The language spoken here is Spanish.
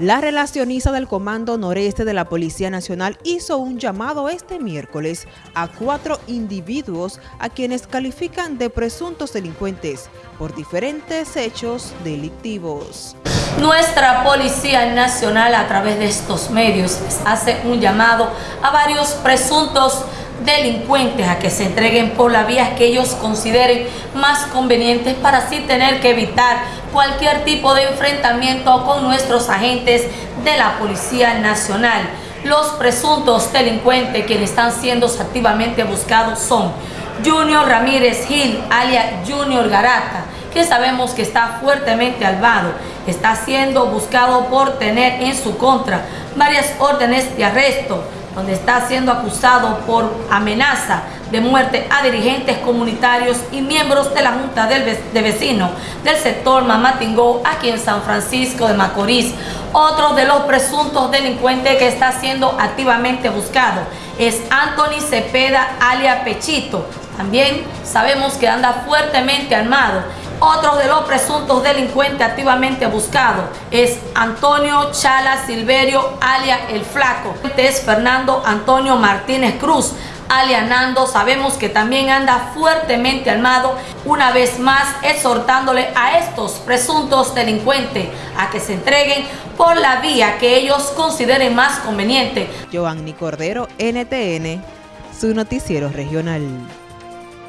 La relacionista del Comando Noreste de la Policía Nacional hizo un llamado este miércoles a cuatro individuos a quienes califican de presuntos delincuentes por diferentes hechos delictivos. Nuestra Policía Nacional a través de estos medios hace un llamado a varios presuntos delincuentes a que se entreguen por la vía que ellos consideren más convenientes para así tener que evitar cualquier tipo de enfrentamiento con nuestros agentes de la Policía Nacional. Los presuntos delincuentes quienes están siendo activamente buscados son Junior Ramírez Gil, alias Junior Garata, que sabemos que está fuertemente albado, está siendo buscado por tener en su contra varias órdenes de arresto, donde está siendo acusado por amenaza de muerte a dirigentes comunitarios y miembros de la Junta de Vecinos del sector Mamatingó aquí en San Francisco de Macorís. Otro de los presuntos delincuentes que está siendo activamente buscado es Anthony Cepeda alia Pechito. También sabemos que anda fuertemente armado otro de los presuntos delincuentes activamente buscados es Antonio Chala Silverio, alia El Flaco. Este es Fernando Antonio Martínez Cruz, alia Nando. Sabemos que también anda fuertemente armado, una vez más exhortándole a estos presuntos delincuentes a que se entreguen por la vía que ellos consideren más conveniente. Giovanni Cordero, NTN, su noticiero regional.